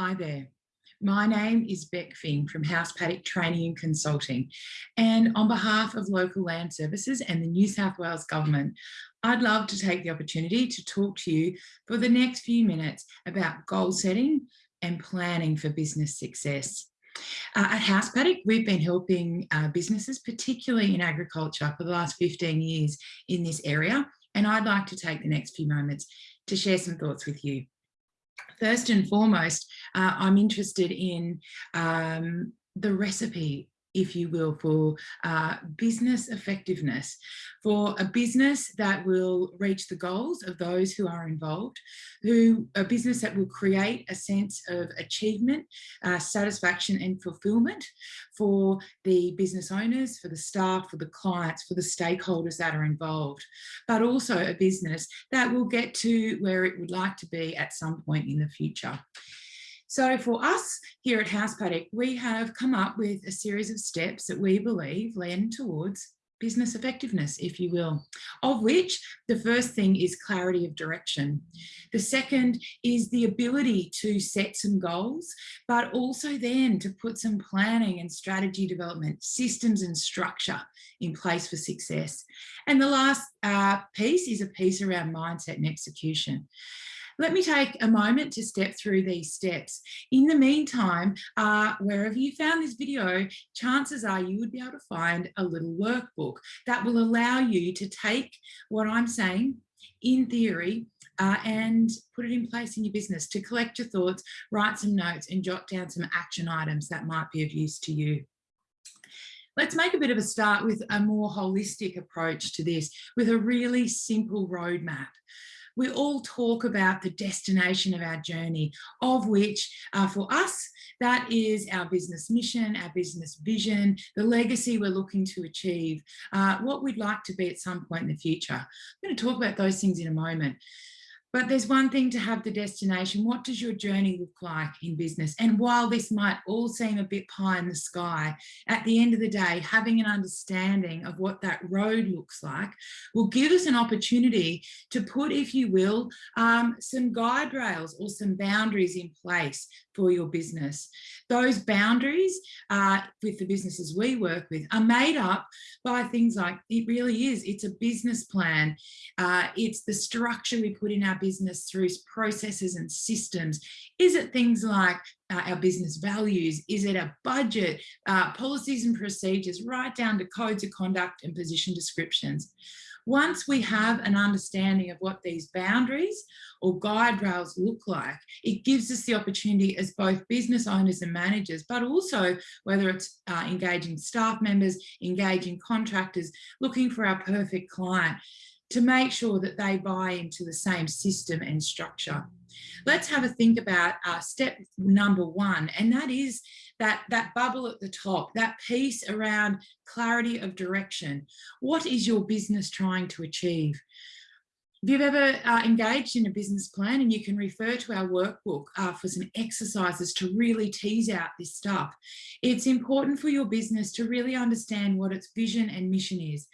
Hi there. My name is Beck Fing from House Paddock Training and Consulting. And on behalf of Local Land Services and the New South Wales Government, I'd love to take the opportunity to talk to you for the next few minutes about goal setting and planning for business success. Uh, at House Paddock, we've been helping uh, businesses, particularly in agriculture, for the last 15 years in this area. And I'd like to take the next few moments to share some thoughts with you first and foremost, uh, I'm interested in um, the recipe if you will, for uh, business effectiveness, for a business that will reach the goals of those who are involved, who a business that will create a sense of achievement, uh, satisfaction and fulfillment for the business owners, for the staff, for the clients, for the stakeholders that are involved, but also a business that will get to where it would like to be at some point in the future. So for us here at House Paddock, we have come up with a series of steps that we believe lend towards business effectiveness, if you will, of which the first thing is clarity of direction. The second is the ability to set some goals, but also then to put some planning and strategy development, systems and structure in place for success. And the last uh, piece is a piece around mindset and execution. Let me take a moment to step through these steps. In the meantime, uh, wherever you found this video, chances are you would be able to find a little workbook that will allow you to take what I'm saying in theory uh, and put it in place in your business to collect your thoughts, write some notes and jot down some action items that might be of use to you. Let's make a bit of a start with a more holistic approach to this with a really simple roadmap we all talk about the destination of our journey, of which uh, for us, that is our business mission, our business vision, the legacy we're looking to achieve, uh, what we'd like to be at some point in the future. I'm going to talk about those things in a moment. But there's one thing to have the destination. What does your journey look like in business? And while this might all seem a bit pie in the sky, at the end of the day, having an understanding of what that road looks like will give us an opportunity to put, if you will, um, some guide rails or some boundaries in place for your business. Those boundaries uh, with the businesses we work with are made up by things like, it really is, it's a business plan. Uh, it's the structure we put in our business through processes and systems. Is it things like uh, our business values? Is it a budget, uh, policies and procedures, right down to codes of conduct and position descriptions? Once we have an understanding of what these boundaries or guide rails look like, it gives us the opportunity as both business owners and managers, but also whether it's uh, engaging staff members, engaging contractors, looking for our perfect client, to make sure that they buy into the same system and structure. Let's have a think about uh, step number one, and that is that, that bubble at the top, that piece around clarity of direction. What is your business trying to achieve? If you've ever uh, engaged in a business plan and you can refer to our workbook uh, for some exercises to really tease out this stuff, it's important for your business to really understand what its vision and mission is.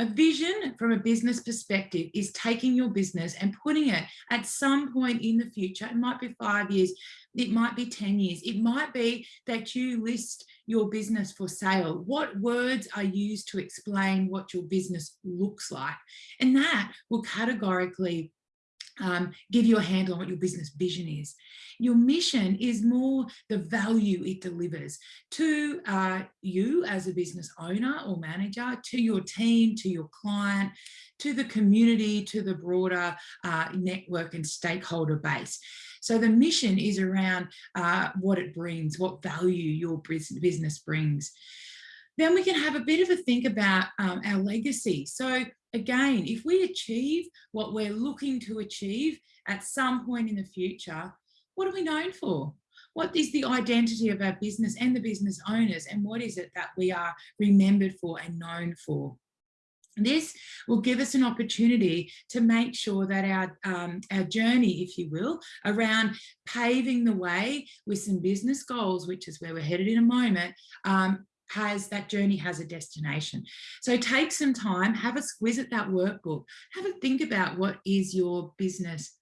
A vision from a business perspective is taking your business and putting it at some point in the future, it might be five years, it might be 10 years, it might be that you list your business for sale. What words are used to explain what your business looks like? And that will categorically um, give you a handle on what your business vision is. Your mission is more the value it delivers to uh, you as a business owner or manager, to your team, to your client, to the community, to the broader uh, network and stakeholder base. So the mission is around uh, what it brings, what value your business brings. Then we can have a bit of a think about um, our legacy. So again, if we achieve what we're looking to achieve at some point in the future, what are we known for? What is the identity of our business and the business owners and what is it that we are remembered for and known for? This will give us an opportunity to make sure that our, um, our journey, if you will, around paving the way with some business goals, which is where we're headed in a moment, um, has that journey has a destination. So take some time, have a squiz at that workbook, have a think about what is your business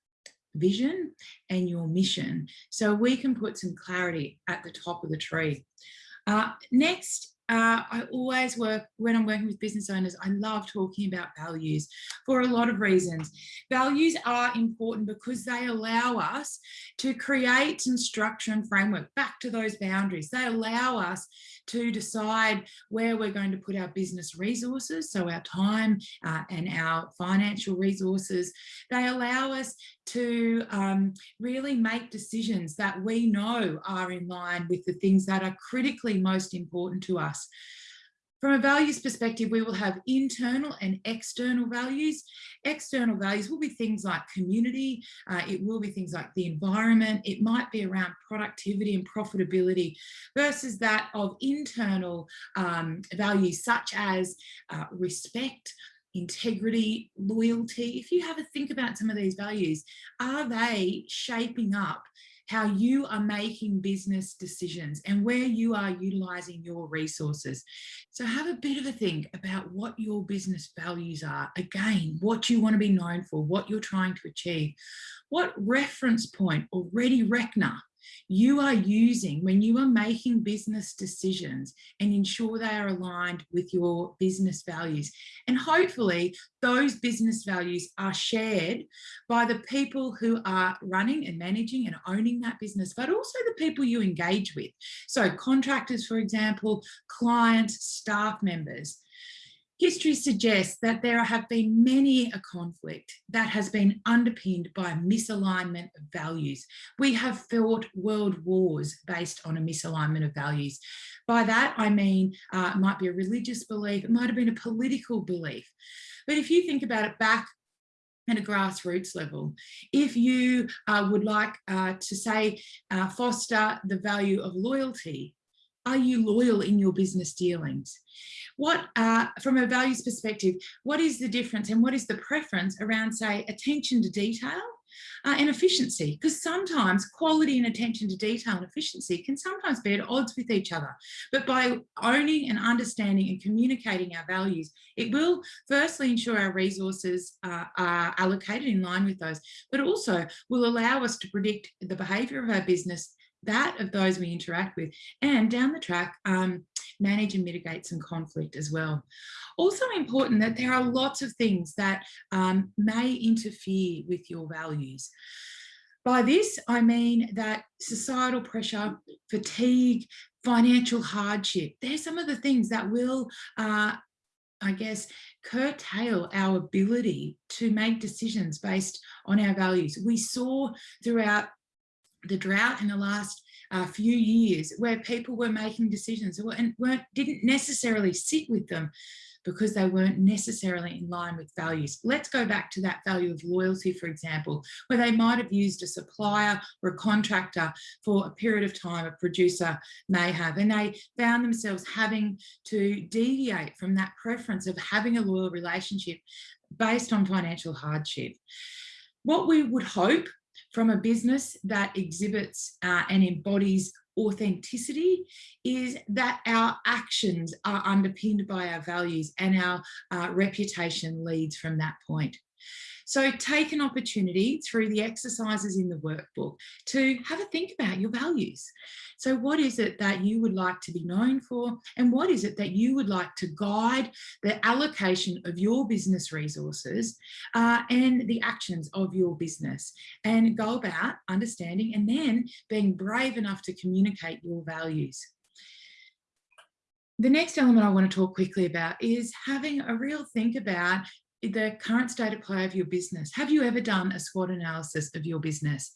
vision and your mission so we can put some clarity at the top of the tree. Uh, next uh, I always work, when I'm working with business owners, I love talking about values for a lot of reasons. Values are important because they allow us to create some structure and framework back to those boundaries. They allow us to decide where we're going to put our business resources, so our time uh, and our financial resources. They allow us to um, really make decisions that we know are in line with the things that are critically most important to us. From a values perspective, we will have internal and external values. External values will be things like community, uh, it will be things like the environment, it might be around productivity and profitability versus that of internal um, values such as uh, respect, integrity, loyalty. If you have a think about some of these values, are they shaping up how you are making business decisions and where you are utilizing your resources. So have a bit of a think about what your business values are. Again, what you want to be known for, what you're trying to achieve. What reference point or ready reckoner you are using when you are making business decisions and ensure they are aligned with your business values. And hopefully those business values are shared by the people who are running and managing and owning that business, but also the people you engage with. So contractors, for example, clients, staff members. History suggests that there have been many a conflict that has been underpinned by misalignment of values. We have fought world wars based on a misalignment of values. By that, I mean, uh, it might be a religious belief, it might have been a political belief. But if you think about it back at a grassroots level. If you uh, would like uh, to say, uh, foster the value of loyalty, are you loyal in your business dealings? What, uh, from a values perspective, what is the difference and what is the preference around, say, attention to detail uh, and efficiency because sometimes quality and attention to detail and efficiency can sometimes be at odds with each other but by owning and understanding and communicating our values it will firstly ensure our resources uh, are allocated in line with those but also will allow us to predict the behavior of our business that of those we interact with and down the track um, manage and mitigate some conflict as well. Also important that there are lots of things that um, may interfere with your values. By this, I mean that societal pressure, fatigue, financial hardship, they're some of the things that will, uh, I guess, curtail our ability to make decisions based on our values. We saw throughout the drought in the last uh, few years where people were making decisions and weren't didn't necessarily sit with them because they weren't necessarily in line with values. Let's go back to that value of loyalty, for example, where they might have used a supplier or a contractor for a period of time, a producer may have, and they found themselves having to deviate from that preference of having a loyal relationship based on financial hardship. What we would hope from a business that exhibits uh, and embodies authenticity is that our actions are underpinned by our values and our uh, reputation leads from that point. So take an opportunity through the exercises in the workbook to have a think about your values. So what is it that you would like to be known for? And what is it that you would like to guide the allocation of your business resources uh, and the actions of your business and go about understanding and then being brave enough to communicate your values. The next element I want to talk quickly about is having a real think about the current state of play of your business. Have you ever done a SWOT analysis of your business?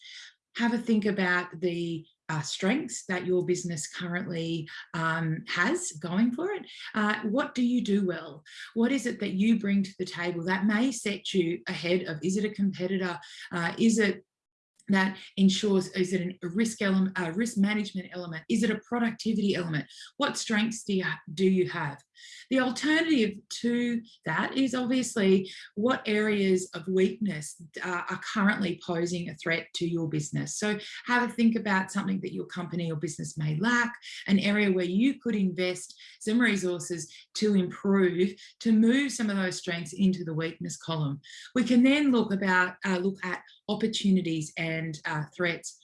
Have a think about the uh, strengths that your business currently um, has going for it. Uh, what do you do well? What is it that you bring to the table that may set you ahead of, is it a competitor? Uh, is it that ensures, is it a risk element, a risk management element? Is it a productivity element? What strengths do you, do you have? The alternative to that is obviously what areas of weakness uh, are currently posing a threat to your business. So have a think about something that your company or business may lack, an area where you could invest some resources to improve, to move some of those strengths into the weakness column. We can then look about uh, look at opportunities and uh, threats.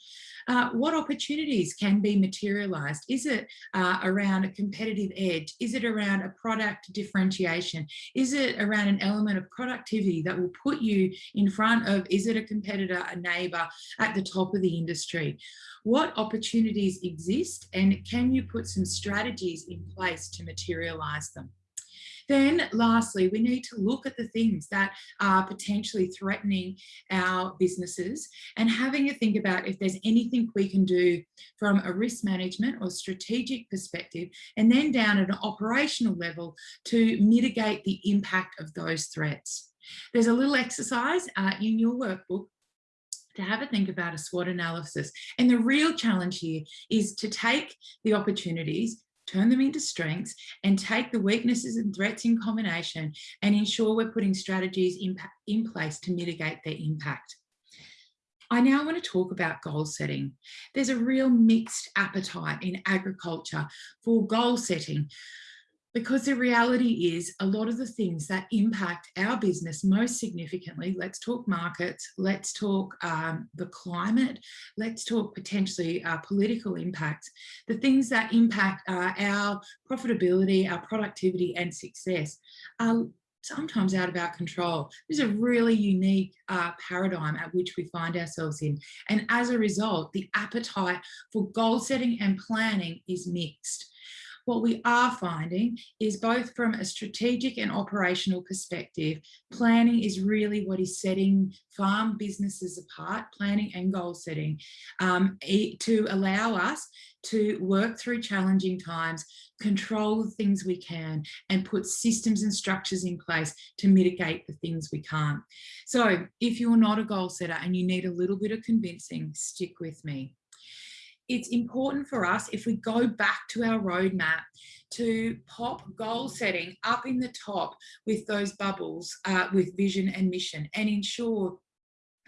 Uh, what opportunities can be materialized? Is it uh, around a competitive edge? Is it around a product differentiation? Is it around an element of productivity that will put you in front of, is it a competitor, a neighbor at the top of the industry? What opportunities exist and can you put some strategies in place to materialize them? Then lastly, we need to look at the things that are potentially threatening our businesses and having a think about if there's anything we can do from a risk management or strategic perspective, and then down at an operational level to mitigate the impact of those threats. There's a little exercise uh, in your workbook to have a think about a SWOT analysis. And the real challenge here is to take the opportunities turn them into strengths and take the weaknesses and threats in combination and ensure we're putting strategies in, in place to mitigate their impact. I now want to talk about goal setting. There's a real mixed appetite in agriculture for goal setting because the reality is a lot of the things that impact our business most significantly, let's talk markets, let's talk um, the climate, let's talk potentially uh, political impacts, the things that impact uh, our profitability, our productivity and success are sometimes out of our control. There's a really unique uh, paradigm at which we find ourselves in. And as a result, the appetite for goal setting and planning is mixed what we are finding is both from a strategic and operational perspective, planning is really what is setting farm businesses apart, planning and goal setting, um, to allow us to work through challenging times, control the things we can, and put systems and structures in place to mitigate the things we can't. So if you're not a goal setter and you need a little bit of convincing, stick with me it's important for us if we go back to our roadmap to pop goal setting up in the top with those bubbles uh, with vision and mission and ensure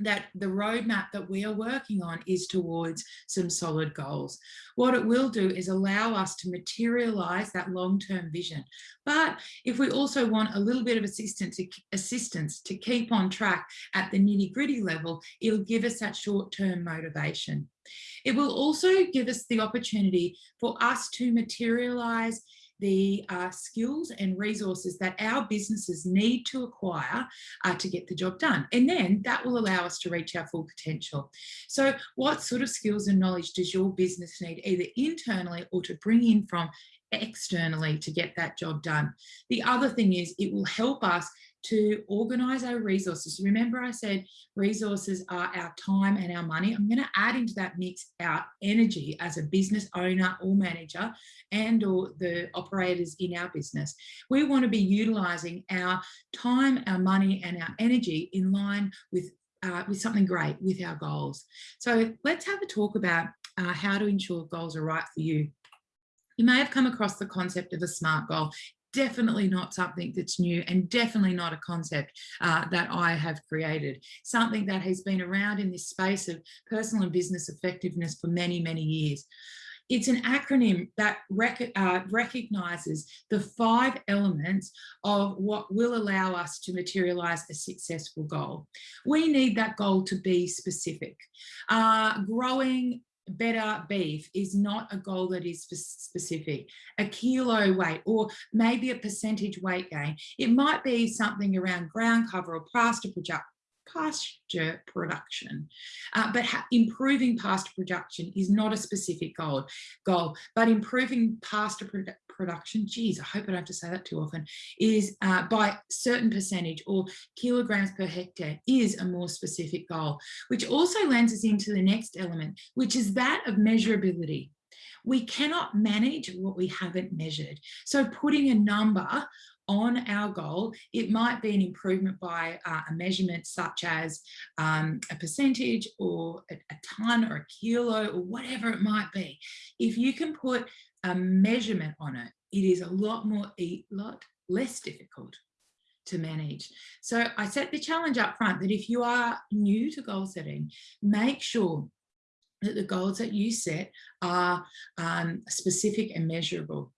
that the roadmap that we are working on is towards some solid goals. What it will do is allow us to materialize that long-term vision. But if we also want a little bit of assistance to, assistance to keep on track at the nitty gritty level, it'll give us that short-term motivation. It will also give us the opportunity for us to materialize the uh, skills and resources that our businesses need to acquire uh, to get the job done. And then that will allow us to reach our full potential. So what sort of skills and knowledge does your business need either internally or to bring in from externally to get that job done? The other thing is it will help us to organize our resources. Remember I said resources are our time and our money. I'm going to add into that mix our energy as a business owner or manager and or the operators in our business. We want to be utilizing our time, our money and our energy in line with uh, with something great with our goals. So let's have a talk about uh, how to ensure goals are right for you. You may have come across the concept of a SMART goal definitely not something that's new and definitely not a concept uh, that I have created. Something that has been around in this space of personal and business effectiveness for many, many years. It's an acronym that rec uh, recognises the five elements of what will allow us to materialise a successful goal. We need that goal to be specific. Uh, growing better beef is not a goal that is specific, a kilo weight or maybe a percentage weight gain. It might be something around ground cover or pasture pasture production. Uh, but improving pasture production is not a specific goal, goal but improving pasture produ production, geez, I hope I don't have to say that too often, is uh, by certain percentage or kilograms per hectare is a more specific goal, which also lends us into the next element, which is that of measurability. We cannot manage what we haven't measured. So putting a number on our goal, it might be an improvement by uh, a measurement such as um, a percentage or a, a ton or a kilo or whatever it might be. If you can put a measurement on it, it is a lot more, a lot less difficult to manage. So I set the challenge up front that if you are new to goal setting, make sure that the goals that you set are um, specific and measurable.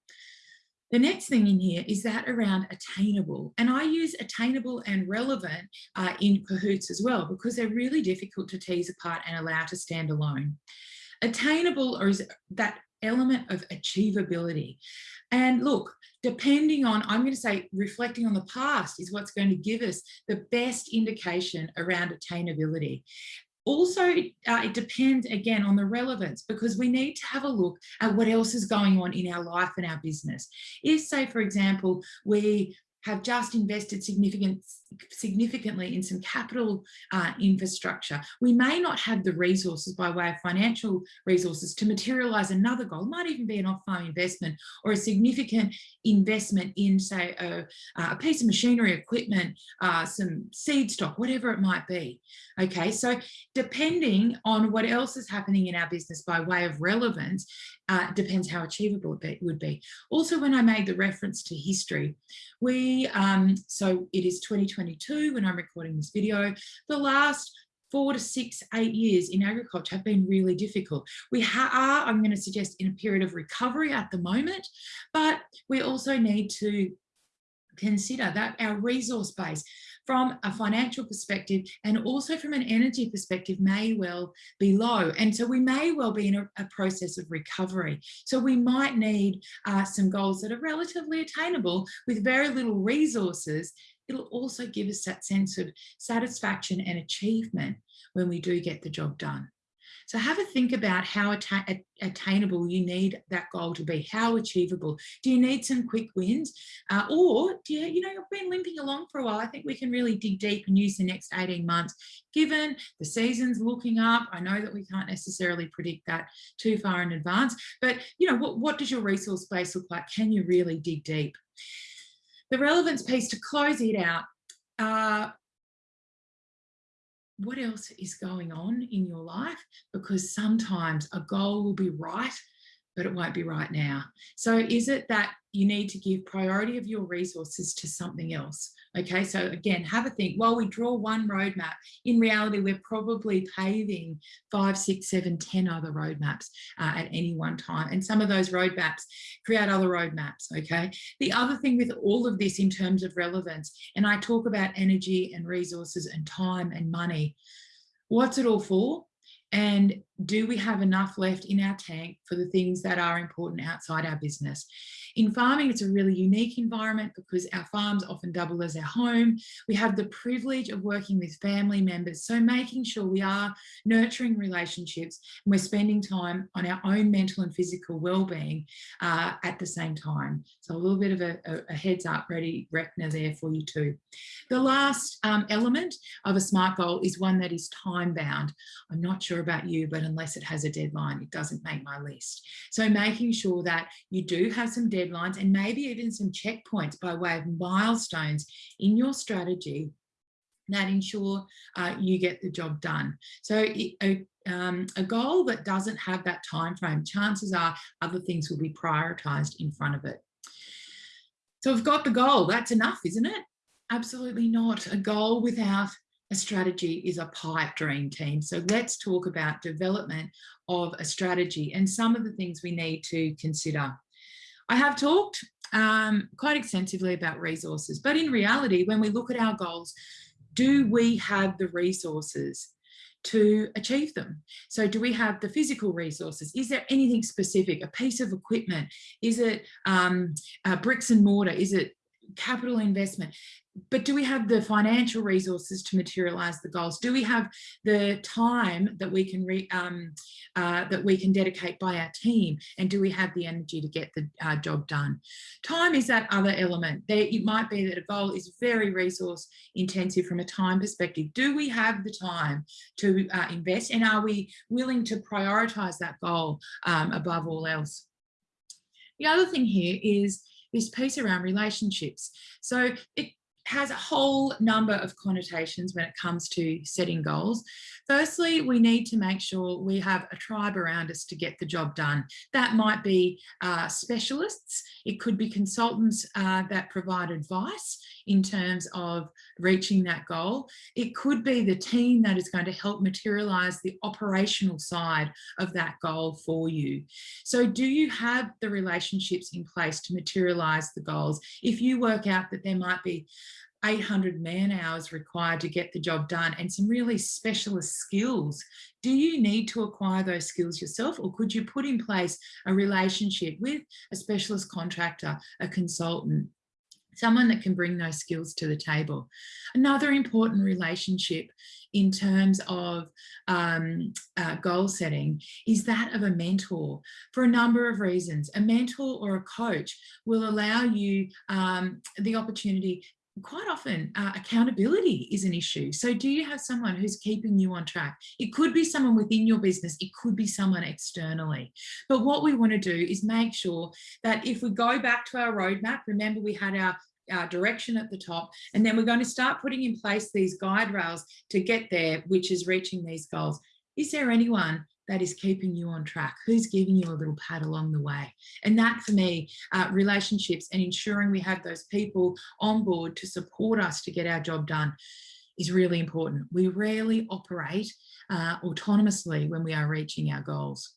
The next thing in here is that around attainable. And I use attainable and relevant uh, in cahoots as well, because they're really difficult to tease apart and allow to stand alone. Attainable or is that element of achievability. And look, depending on, I'm going to say reflecting on the past is what's going to give us the best indication around attainability. Also, uh, it depends again on the relevance because we need to have a look at what else is going on in our life and our business. If say, for example, we have just invested significant, significantly in some capital uh, infrastructure. We may not have the resources by way of financial resources to materialise another goal, it might even be an off-farm investment or a significant investment in say a, a piece of machinery, equipment, uh, some seed stock, whatever it might be. Okay, so depending on what else is happening in our business by way of relevance, uh, depends how achievable it would be. Also, when I made the reference to history, we, um, so it is 2022 when I'm recording this video, the last four to six, eight years in agriculture have been really difficult. We are, I'm going to suggest, in a period of recovery at the moment, but we also need to consider that our resource base from a financial perspective and also from an energy perspective may well be low. And so we may well be in a, a process of recovery. So we might need uh, some goals that are relatively attainable with very little resources. It'll also give us that sense of satisfaction and achievement when we do get the job done. So have a think about how atta attainable you need that goal to be, how achievable. Do you need some quick wins? Uh, or do you, you know, you've been limping along for a while. I think we can really dig deep and use the next 18 months, given the season's looking up. I know that we can't necessarily predict that too far in advance, but you know, what, what does your resource base look like? Can you really dig deep? The relevance piece to close it out, uh, what else is going on in your life? Because sometimes a goal will be right but it won't be right now. So is it that you need to give priority of your resources to something else? Okay, so again, have a think. While we draw one roadmap, in reality, we're probably paving five, six, seven, ten other roadmaps uh, at any one time. And some of those roadmaps create other roadmaps, okay? The other thing with all of this in terms of relevance, and I talk about energy and resources and time and money, what's it all for? And do we have enough left in our tank for the things that are important outside our business? In farming, it's a really unique environment because our farms often double as our home. We have the privilege of working with family members. So making sure we are nurturing relationships and we're spending time on our own mental and physical well-being uh, at the same time. So a little bit of a, a, heads up ready reckoner there for you too. The last um, element of a SMART goal is one that is time bound. I'm not sure about you, but unless it has a deadline, it doesn't make my list. So making sure that you do have some deadlines and maybe even some checkpoints by way of milestones in your strategy that ensure uh, you get the job done. So a, um, a goal that doesn't have that time frame, chances are other things will be prioritized in front of it. So we've got the goal, that's enough, isn't it? Absolutely not. A goal without a strategy is a pipe dream team. So let's talk about development of a strategy and some of the things we need to consider. I have talked um, quite extensively about resources, but in reality, when we look at our goals, do we have the resources to achieve them? So do we have the physical resources? Is there anything specific, a piece of equipment? Is it um, uh, bricks and mortar? Is it capital investment? but do we have the financial resources to materialize the goals? Do we have the time that we can re, um, uh, that we can dedicate by our team? And do we have the energy to get the uh, job done? Time is that other element. There, it might be that a goal is very resource intensive from a time perspective. Do we have the time to uh, invest and are we willing to prioritize that goal um, above all else? The other thing here is this piece around relationships. So it has a whole number of connotations when it comes to setting goals. Firstly, we need to make sure we have a tribe around us to get the job done. That might be uh, specialists, it could be consultants uh, that provide advice in terms of reaching that goal. It could be the team that is going to help materialise the operational side of that goal for you. So do you have the relationships in place to materialise the goals? If you work out that there might be 800 man hours required to get the job done and some really specialist skills. Do you need to acquire those skills yourself or could you put in place a relationship with a specialist contractor, a consultant, someone that can bring those skills to the table. Another important relationship in terms of um, uh, goal setting is that of a mentor for a number of reasons. A mentor or a coach will allow you um, the opportunity quite often uh, accountability is an issue. So do you have someone who's keeping you on track? It could be someone within your business, it could be someone externally. But what we want to do is make sure that if we go back to our roadmap, remember we had our our direction at the top and then we're going to start putting in place these guide rails to get there which is reaching these goals is there anyone that is keeping you on track? Who's giving you a little pat along the way? And that for me, uh, relationships and ensuring we have those people on board to support us to get our job done is really important. We rarely operate uh, autonomously when we are reaching our goals.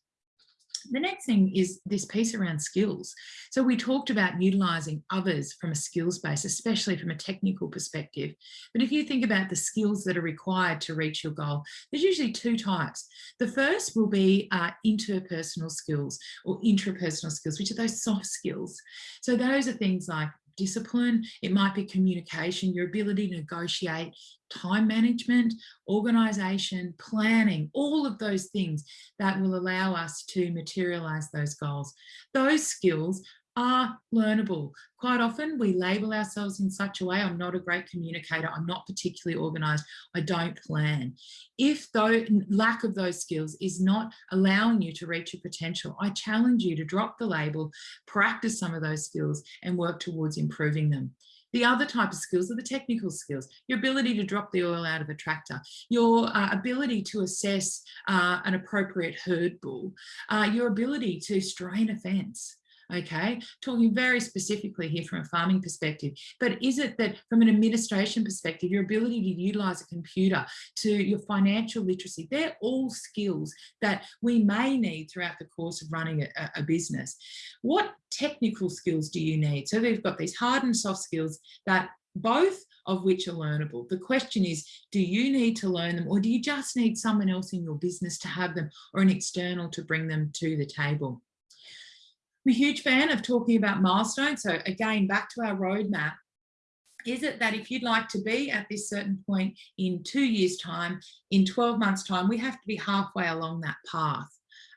The next thing is this piece around skills. So we talked about utilising others from a skills base, especially from a technical perspective. But if you think about the skills that are required to reach your goal, there's usually two types. The first will be uh, interpersonal skills or intrapersonal skills, which are those soft skills. So those are things like discipline, it might be communication, your ability to negotiate, time management, organisation, planning, all of those things that will allow us to materialise those goals. Those skills are learnable. Quite often we label ourselves in such a way, I'm not a great communicator, I'm not particularly organised, I don't plan. If though lack of those skills is not allowing you to reach your potential, I challenge you to drop the label, practice some of those skills and work towards improving them. The other type of skills are the technical skills, your ability to drop the oil out of a tractor, your uh, ability to assess uh, an appropriate herd bull, uh, your ability to strain a fence, okay talking very specifically here from a farming perspective but is it that from an administration perspective your ability to utilize a computer to your financial literacy they're all skills that we may need throughout the course of running a, a business what technical skills do you need so they've got these hard and soft skills that both of which are learnable. The question is, do you need to learn them or do you just need someone else in your business to have them or an external to bring them to the table? I'm a huge fan of talking about milestones. So again, back to our roadmap. Is it that if you'd like to be at this certain point in two years time, in 12 months time, we have to be halfway along that path.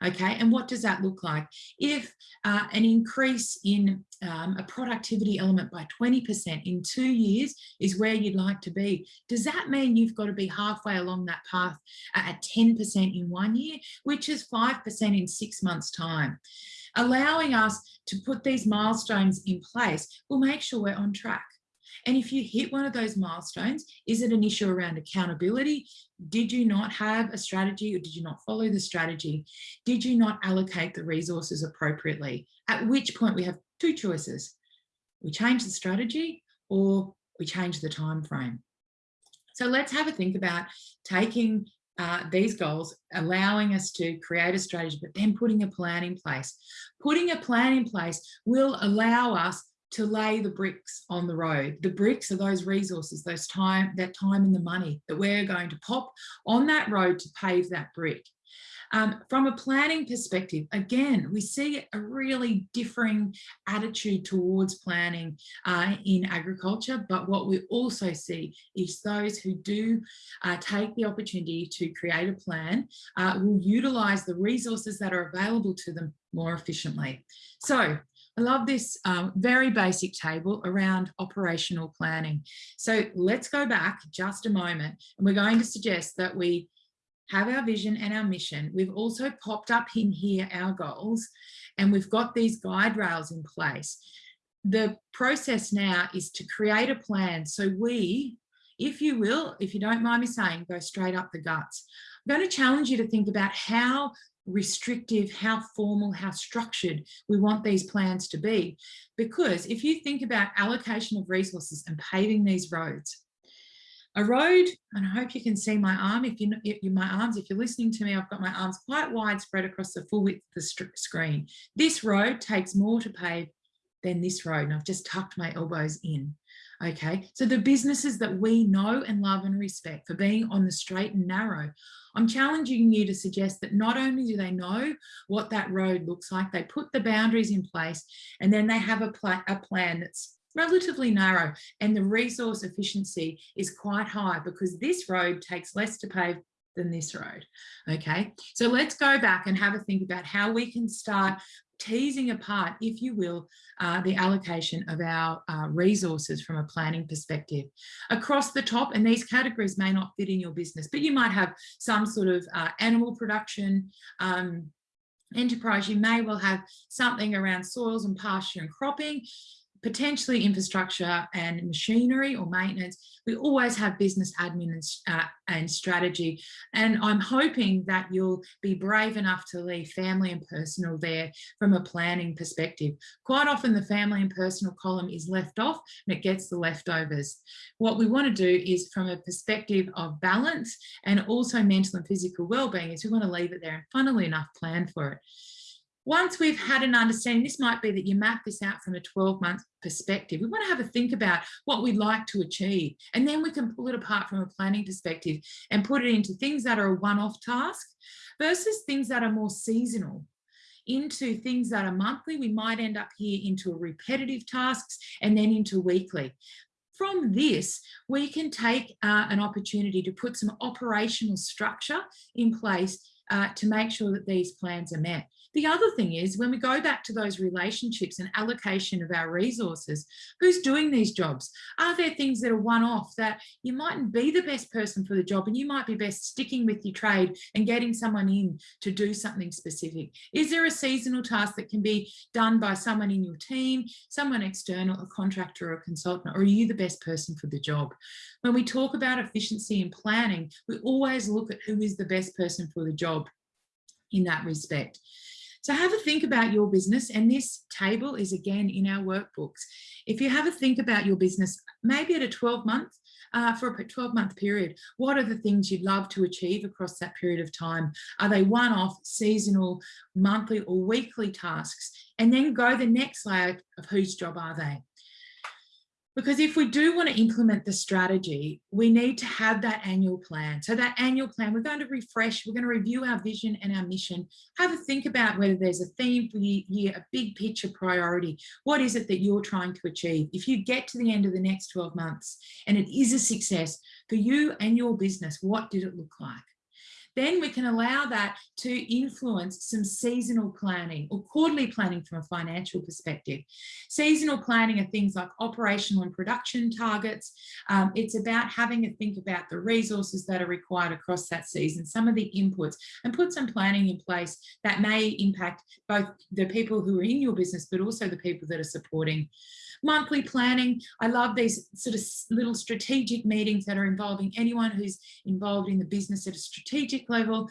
Okay, and what does that look like? If uh, an increase in um, a productivity element by 20% in two years is where you'd like to be, does that mean you've got to be halfway along that path at 10% in one year, which is 5% in six months time? Allowing us to put these milestones in place will make sure we're on track. And if you hit one of those milestones, is it an issue around accountability? Did you not have a strategy or did you not follow the strategy? Did you not allocate the resources appropriately? At which point we have two choices. We change the strategy or we change the time frame. So let's have a think about taking uh, these goals, allowing us to create a strategy, but then putting a plan in place. Putting a plan in place will allow us to lay the bricks on the road. The bricks are those resources, those time, that time and the money that we're going to pop on that road to pave that brick. Um, from a planning perspective, again, we see a really differing attitude towards planning uh, in agriculture, but what we also see is those who do uh, take the opportunity to create a plan uh, will utilise the resources that are available to them more efficiently. So I love this um, very basic table around operational planning. So let's go back just a moment and we're going to suggest that we have our vision and our mission. We've also popped up in here our goals and we've got these guide rails in place. the process now is to create a plan. So we, if you will, if you don't mind me saying, go straight up the guts. I'm going to challenge you to think about how restrictive, how formal, how structured we want these plans to be. Because if you think about allocation of resources and paving these roads, a road, and I hope you can see my arm, if you, if you my arms, if you're listening to me, I've got my arms quite wide spread across the full width of the screen. This road takes more to pave than this road, and I've just tucked my elbows in. Okay, so the businesses that we know and love and respect for being on the straight and narrow, I'm challenging you to suggest that not only do they know what that road looks like, they put the boundaries in place and then they have a, pl a plan that's relatively narrow and the resource efficiency is quite high because this road takes less to pave than this road. Okay, so let's go back and have a think about how we can start teasing apart, if you will, uh, the allocation of our uh, resources from a planning perspective. Across the top, and these categories may not fit in your business, but you might have some sort of uh, animal production, um, enterprise, you may well have something around soils and pasture and cropping potentially infrastructure and machinery or maintenance. We always have business admin and, uh, and, strategy. And I'm hoping that you'll be brave enough to leave family and personal there from a planning perspective. Quite often the family and personal column is left off and it gets the leftovers. What we want to do is from a perspective of balance and also mental and physical well-being is we want to leave it there and funnily enough plan for it. Once we've had an understanding, this might be that you map this out from a 12 month perspective. We want to have a think about what we'd like to achieve. And then we can pull it apart from a planning perspective and put it into things that are a one-off task versus things that are more seasonal into things that are monthly. We might end up here into repetitive tasks and then into weekly. From this, we can take uh, an opportunity to put some operational structure in place uh, to make sure that these plans are met. The other thing is when we go back to those relationships and allocation of our resources, who's doing these jobs? Are there things that are one-off that you mightn't be the best person for the job and you might be best sticking with your trade and getting someone in to do something specific? Is there a seasonal task that can be done by someone in your team, someone external, a contractor or a consultant, or are you the best person for the job? When we talk about efficiency and planning, we always look at who is the best person for the job in that respect. So have a think about your business and this table is again in our workbooks. If you have a think about your business, maybe at a 12 month, uh, for a 12 month period, what are the things you'd love to achieve across that period of time? Are they one-off, seasonal, monthly or weekly tasks? And then go the next layer of whose job are they? Because if we do want to implement the strategy, we need to have that annual plan. So that annual plan, we're going to refresh, we're going to review our vision and our mission, have a think about whether there's a theme for the year, a big picture priority. What is it that you're trying to achieve? If you get to the end of the next 12 months and it is a success for you and your business, what did it look like? Then we can allow that to influence some seasonal planning or quarterly planning from a financial perspective. Seasonal planning are things like operational and production targets. Um, it's about having a think about the resources that are required across that season, some of the inputs, and put some planning in place that may impact both the people who are in your business, but also the people that are supporting monthly planning. I love these sort of little strategic meetings that are involving anyone who's involved in the business at a strategic level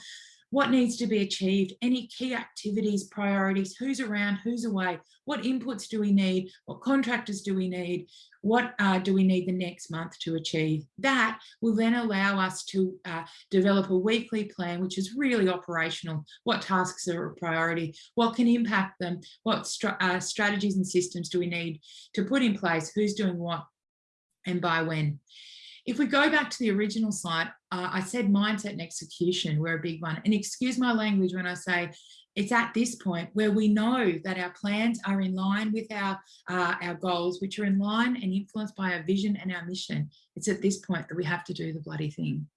what needs to be achieved, any key activities, priorities, who's around, who's away, what inputs do we need, what contractors do we need, what uh, do we need the next month to achieve. That will then allow us to uh, develop a weekly plan, which is really operational, what tasks are a priority, what can impact them, what uh, strategies and systems do we need to put in place, who's doing what, and by when. If we go back to the original slide, uh, I said mindset and execution were a big one. And excuse my language when I say it's at this point where we know that our plans are in line with our, uh, our goals, which are in line and influenced by our vision and our mission. It's at this point that we have to do the bloody thing.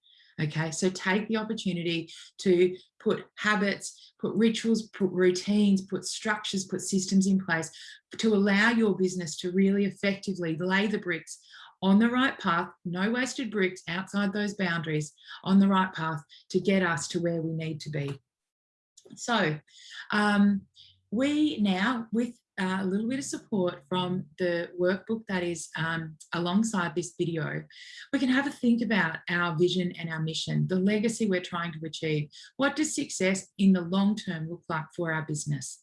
Okay, so take the opportunity to put habits, put rituals, put routines, put structures, put systems in place to allow your business to really effectively lay the bricks on the right path, no wasted bricks outside those boundaries, on the right path to get us to where we need to be. So um, we now, with uh, a little bit of support from the workbook that is um, alongside this video, we can have a think about our vision and our mission, the legacy we're trying to achieve. What does success in the long term look like for our business?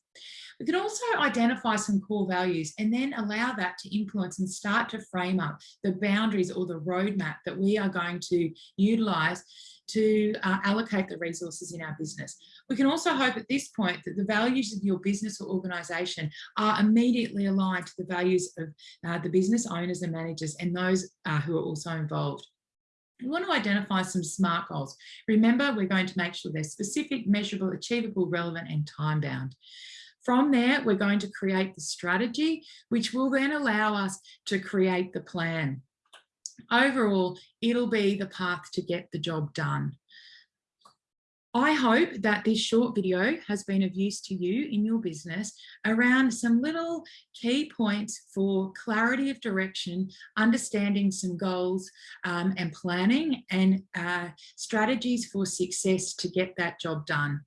We can also identify some core values and then allow that to influence and start to frame up the boundaries or the roadmap that we are going to utilise to uh, allocate the resources in our business. We can also hope at this point that the values of your business or organisation are immediately aligned to the values of uh, the business owners and managers and those uh, who are also involved. We want to identify some SMART goals. Remember, we're going to make sure they're specific, measurable, achievable, relevant and time bound. From there, we're going to create the strategy, which will then allow us to create the plan. Overall, it'll be the path to get the job done. I hope that this short video has been of use to you in your business around some little key points for clarity of direction, understanding some goals um, and planning and uh, strategies for success to get that job done.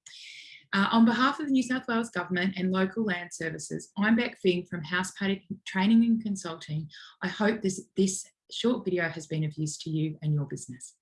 Uh, on behalf of the New South Wales Government and local land services, I'm Beck Fing from House Paddock Training and Consulting. I hope this, this short video has been of use to you and your business.